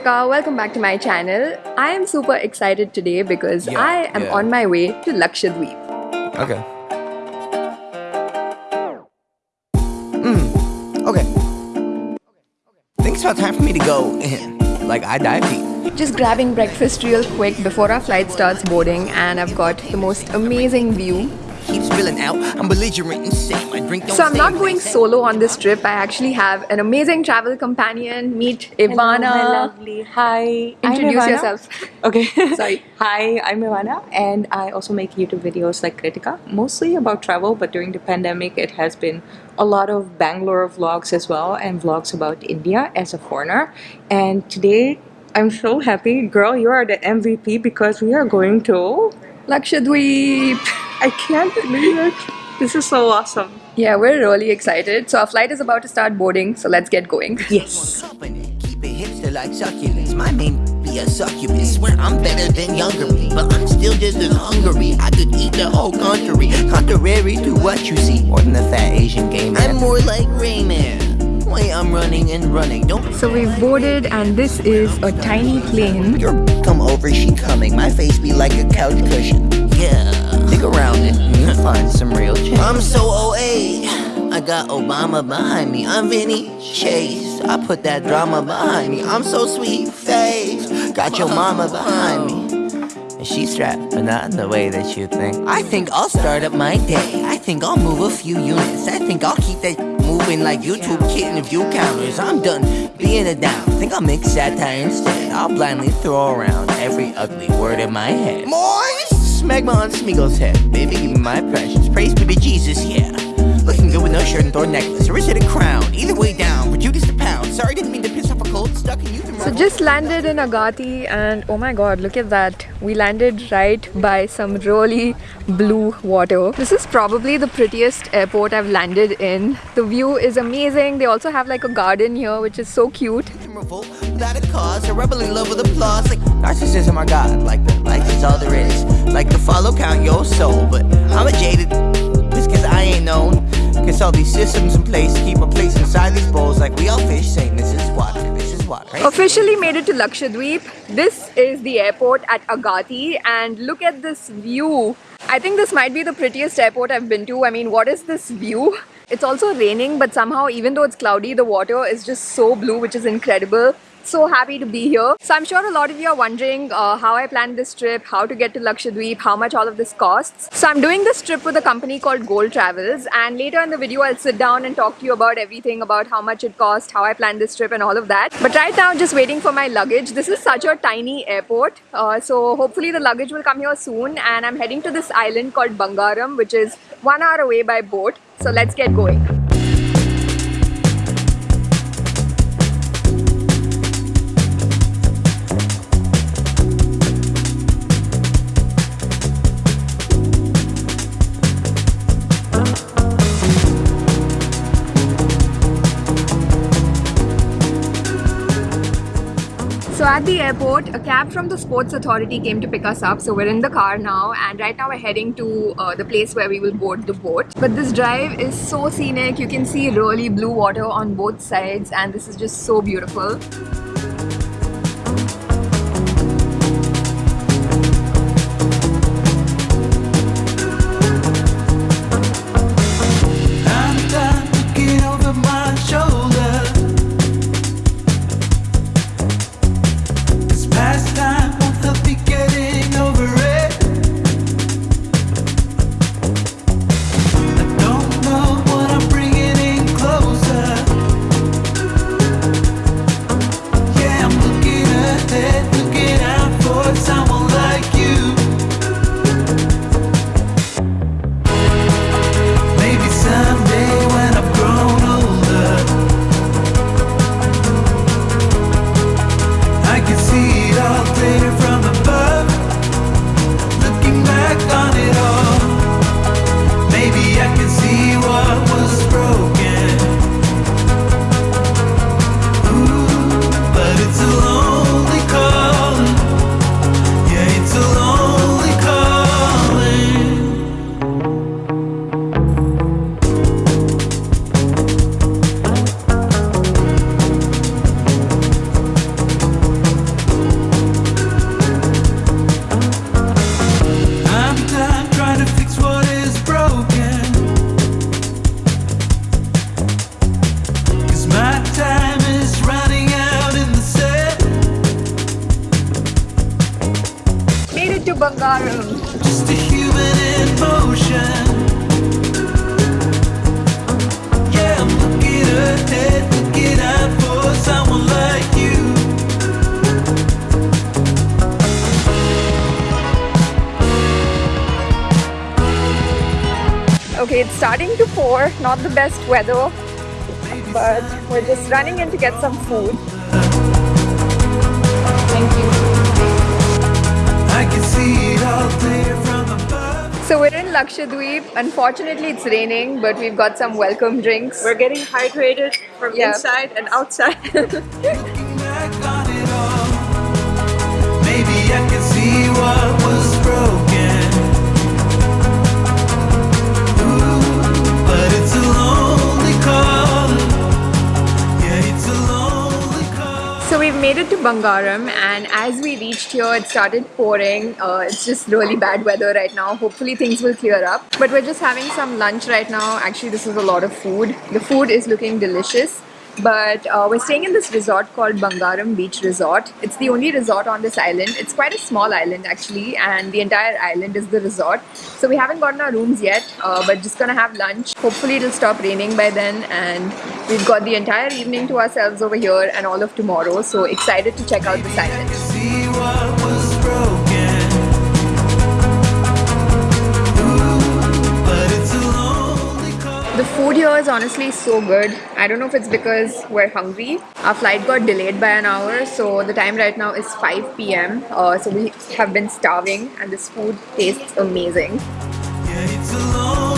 Hey guys, it's Kritika. Welcome back to my channel. I am super excited today because Yeah, I am yeah. on my way to Lakshadweep. Okay. Mm. Okay. I think it's about time for me to go in. Like I dive deep. Just grabbing breakfast real quick before our flight starts boarding, and I've got the most amazing view. Keep spilling out. I'm belligerent and same. I drink don't So I'm not going solo on this trip. I actually have an amazing travel companion. Meet Ivana. Hello, lovely. Hi. Introduce yourself. Okay. Sorry. Hi, I'm Ivana, and I also make YouTube videos like Kritika, mostly about travel. But during the pandemic, it has been a lot of Bangalore vlogs as well, and vlogs about India as a foreigner. And today, I'm so happy, girl. You are the MVP because we are going to. Lakshadweep. I can't believe it. This is so awesome. Yeah, we're really excited. So our flight is about to start boarding, so let's get going. Yes. Keep it hipster like succulents. My main be a succubus. Swear I'm better than younger me, but I'm still just as hungry. I could eat the whole country, contrary to what you see. More than the fat Asian gay man. I'm more like Rayman. Wait, I'm running and running. Don't So we've boarded, and this is a tiny plane. Your come over, she coming. My face be like a couch cushion. Yeah. Dig around it and you'll find some real change. I'm so OA. I got Obama behind me. I'm Vinny Chase. I put that drama behind me. I'm so sweet face. Got your mama behind me. And she's strapped, but not in the way that you think. I think I'll start up my day. I think I'll move a few units. I think I'll keep that moving like YouTube kitten view counters. I'm done being a down. think I'll make satire instead. I'll blindly throw around every ugly word in my head. Moist! Smegma on Smeagol's head. Baby, give me my precious. Praise be to Jesus, yeah. Looking good with no shirt and thorn necklace. Or is it a crown? Either way down. For Judas the pound. Sorry, didn't mean to piss off a cold stuck in youth. So just landed in Agati and oh my god, look at that. We landed right by some really blue water. This is probably the prettiest airport I've landed in. The view is amazing. They also have like a garden here which is so cute. Without a cause. In love with applause. Like narcissism, god. Like the all there is. Like the follow count your soul. But I'm a jaded. Cause I ain't known. Cause all these systems in place keep a place inside these bowls. Like we all fish saying this is water. This is water. Right? Officially made it to Lakshadweep. This is the airport at Agati and look at this view. I think this might be the prettiest airport I've been to. I mean, what is this view? It's also raining, but somehow, even though it's cloudy, the water is just so blue, which is incredible. So happy to be here. So I'm sure a lot of you are wondering uh, how I planned this trip, how to get to Lakshadweep, how much all of this costs. So I'm doing this trip with a company called Gold Travels and later in the video I'll sit down and talk to you about everything about how much it cost, how I planned this trip and all of that. But right now just waiting for my luggage. This is such a tiny airport. Uh, so hopefully the luggage will come here soon and I'm heading to this island called Bangaram which is one hour away by boat. So let's get going. At the airport, a cab from the Sports Authority came to pick us up. So we're in the car now, and right now we're heading to uh, the place where we will board the boat. But this drive is so scenic. You can see really blue water on both sides, and this is just so beautiful. Starting to pour, not the best weather, but we're just running in to get some food. Thank you. I can see it all clear from above. So we're in Lakshadweep. Unfortunately, it's raining, but we've got some welcome drinks. We're getting hydrated from Yeah. inside and outside. Made it to Bangaram, and as we reached here, it started pouring. Uh, it's just really bad weather right now. Hopefully, things will clear up. But we're just having some lunch right now. Actually, this is a lot of food. The food is looking delicious. But uh, we're staying in this resort called Bangaram Beach Resort. It's the only resort on this island. It's quite a small island actually, and the entire island is the resort. So we haven't gotten our rooms yet, uh, but just gonna have lunch. Hopefully, it'll stop raining by then, and we've got the entire evening to ourselves over here and all of tomorrow. So excited to check out this island. The food here is honestly so good. I don't know if it's because we're hungry. Our flight got delayed by an hour, so the time right now is 5 p.m. Uh, so we have been starving, and this food tastes amazing. Yeah,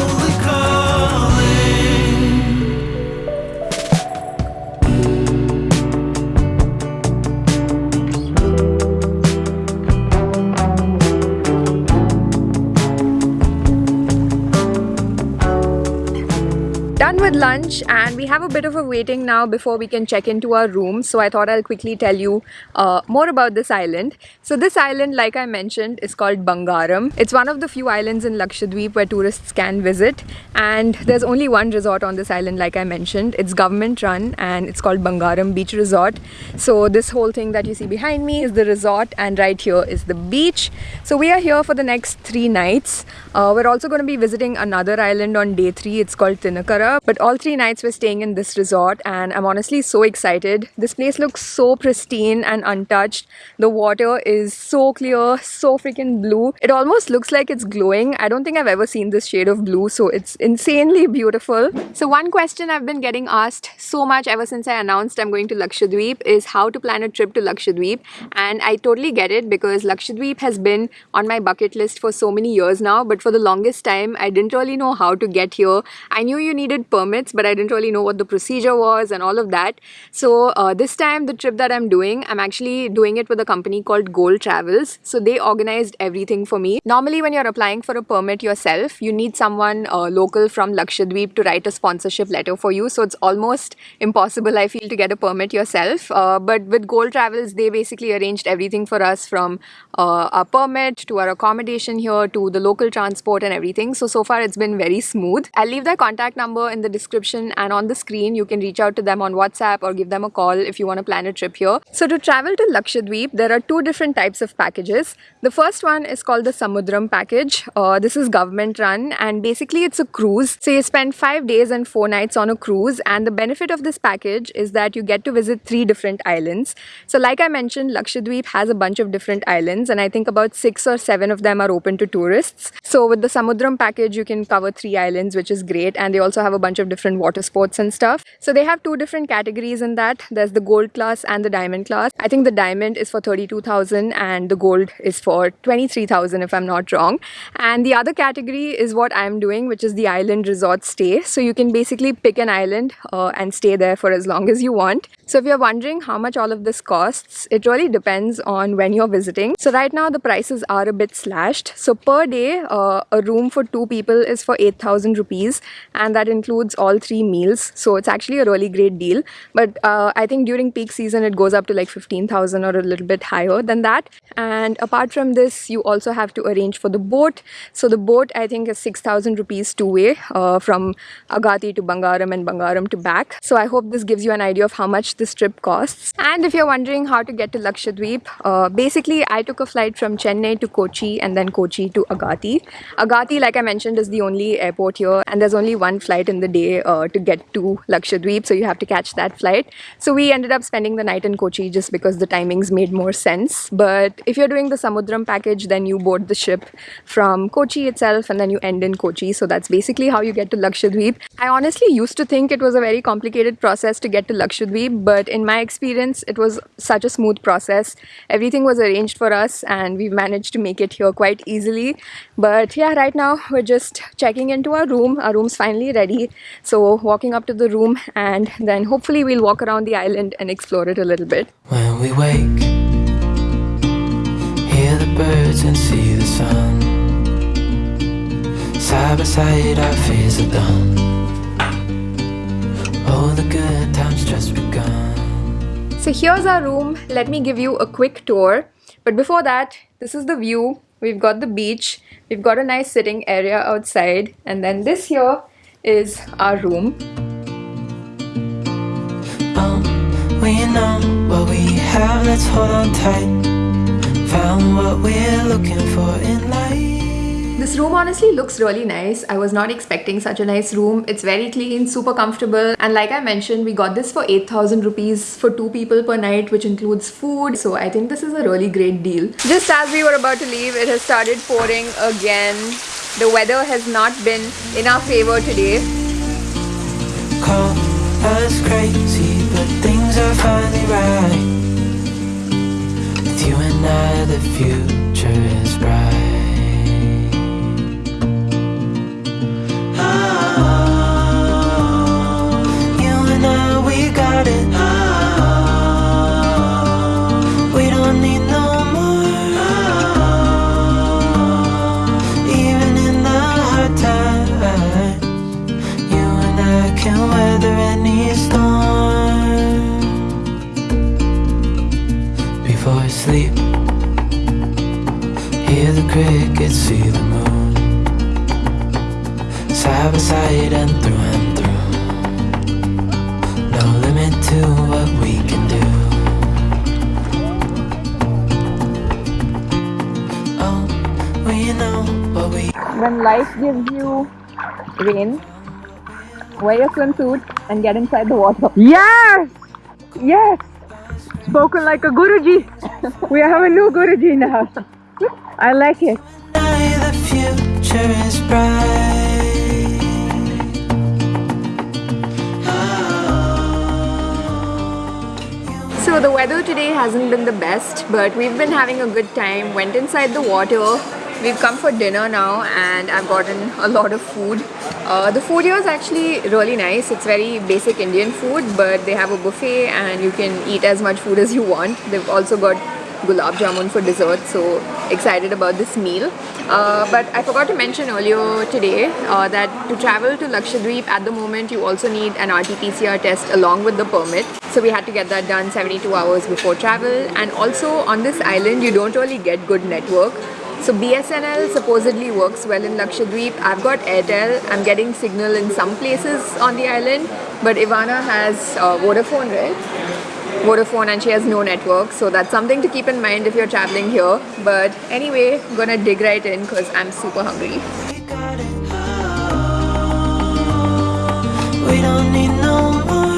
With lunch, and we have a bit of a waiting now before we can check into our room. So I thought I'll quickly tell you uh, more about this island. So this island, like I mentioned, is called Bangaram. It's one of the few islands in Lakshadweep where tourists can visit, and there's only one resort on this island, like I mentioned. It's government run, and it's called Bangaram Beach Resort. So this whole thing that you see behind me is the resort, and right here is the beach. So we are here for the next three nights. Uh, we're also going to be visiting another island on day three. It's called Tinakara. But all three nights we're staying in this resort, and I'm honestly so excited. This place looks so pristine and untouched. The water is so clear, so freaking blue. It almost looks like it's glowing. I don't think I've ever seen this shade of blue, so it's insanely beautiful. So, one question I've been getting asked so much ever since I announced I'm going to Lakshadweep is how to plan a trip to Lakshadweep. And I totally get it because Lakshadweep has been on my bucket list for so many years now, but for the longest time, I didn't really know how to get here. I knew you needed permits, but I didn't really know what the procedure was and all of that. So, uh, this time, the trip that I'm doing, I'm actually doing it with a company called Gold Travels. So, they organized everything for me. Normally, when you're applying for a permit yourself, you need someone uh, local from Lakshadweep to write a sponsorship letter for you. So, it's almost impossible, I feel, to get a permit yourself. Uh, but with Gold Travels, they basically arranged everything for us from uh, our permit to our accommodation here to the local transport and everything. So, so far, it's been very smooth. I'll leave their contact number in the description and on the screen. You can reach out to them on WhatsApp or give them a call if you want to plan a trip here. So, to travel to Lakshadweep, there are two different types of packages. The first one is called the Samudram package. Uh, this is government run and basically it's a cruise. So, you spend five days and four nights on a cruise. And the benefit of this package is that you get to visit three different islands. So, like I mentioned, Lakshadweep has a bunch of different islands, and I think about six or seven of them are open to tourists. So, with the Samudram package, you can cover three islands, which is great. And they also have a bunch of different water sports and stuff. So, they have two different categories in that there's the gold class and the diamond class. I think the diamond is for 32,000 and the gold is for 23,000, if I'm not wrong. And the other category is what I'm doing, which is the island resort stay. So, you can basically pick an island uh, and stay there for as long as you want. So, if you're wondering how much all of this costs, it really depends on when you're visiting. So, right now the prices are a bit slashed. So, per day, uh, a room for two people is for 8,000 rupees, and that includes all three meals. So, it's actually a really great deal. But uh, I think during peak season, it goes up to like 15,000 or a little bit higher than that. And apart from this, you also have to arrange for the boat. So, the boat I think is 6,000 rupees two way uh, from Agati to Bangaram and Bangaram to back. So, I hope this gives you an idea of how much this trip costs. And if you're wondering how to get to Lakshadweep, uh, basically I took a flight from Chennai to Kochi and then Kochi to Agatti. Agatti, like I mentioned, is the only airport here and there's only one flight in the day uh, to get to Lakshadweep, so you have to catch that flight. So we ended up spending the night in Kochi just because the timings made more sense. But if you're doing the Samudram package, then you board the ship from Kochi itself and then you end in Kochi. So that's basically how you get to Lakshadweep. I honestly used to think it was a very complicated process to get to Lakshadweep, but in my experience, it was such a smooth process. Everything was arranged for us and we've managed to make it here quite easily. But yeah, right now we're just checking into our room. Our room's finally ready. So walking up to the room and then hopefully we'll walk around the island and explore it a little bit. When we wake, hear the birds and see the sun. Side by side, our fears are done. Oh, the good times just begun. So here's our room. Let me give you a quick tour. But before that, this is the view. We've got the beach. We've got a nice sitting area outside. And then this here is our room. Oh, we know what we have, let's hold on tight. Found what we're looking for in life. This room honestly looks really nice. I was not expecting such a nice room. It's very clean, super comfortable. And like I mentioned, we got this for 8,000 rupees for two people per night, which includes food. So I think this is a really great deal. Just as we were about to leave, it has started pouring again. The weather has not been in our favor today. Call us crazy, but things are finally right. With you and I, the future the crickets, see the moon. Side by side and through and through. No limit to what we can do. Oh, we know what we When life gives you rain, wear your swimsuit and get inside the water. Yes! Yes! Spoken like a Guruji. we have a new Guruji now. I like it. the future is. So the weather today hasn't been the best, but we've been having a good time. Went inside the water. We've come for dinner now and I've gotten a lot of food. Uh, the food here is actually really nice. It's very basic Indian food, but they have a buffet and you can eat as much food as you want. They've also got gulab jamun for dessert, so excited about this meal. Uh, but I forgot to mention earlier today uh, that to travel to Lakshadweep at the moment you also need an RT-PCR test along with the permit. So we had to get that done 72 hours before travel and also on this island you don't really get good network. So BSNL supposedly works well in Lakshadweep. I've got Airtel. I'm getting signal in some places on the island, but Ivana has uh, Vodafone, right? Vodafone and she has no network so that's something to keep in mind if you're traveling here but anyway gonna dig right in because I'm super hungry We got it. We don't need no more.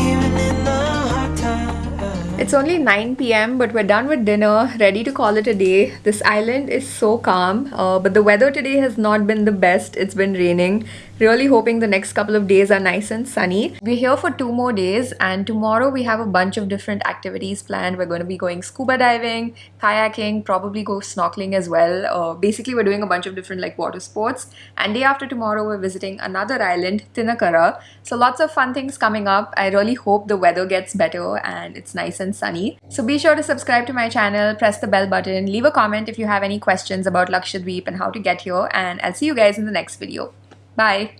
Even in the hard times. It's only 9 pm but we're done with dinner ready to call it a day this island is so calm uh, but the weather today has not been the best it's been raining really hoping the next couple of days are nice and sunny. We're here for two more days and tomorrow we have a bunch of different activities planned. We're going to be going scuba diving kayaking probably go snorkeling as well. Uh, basically we're doing a bunch of different like water sports. And day after tomorrow we're visiting another island tinakara. So lots of fun things coming up. I really hope the weather gets better and it's nice and sunny. So be sure to subscribe to my channel press the bell button leave a comment if you have any questions about lakshadweep and how to get here. And i'll see you guys in the next video bye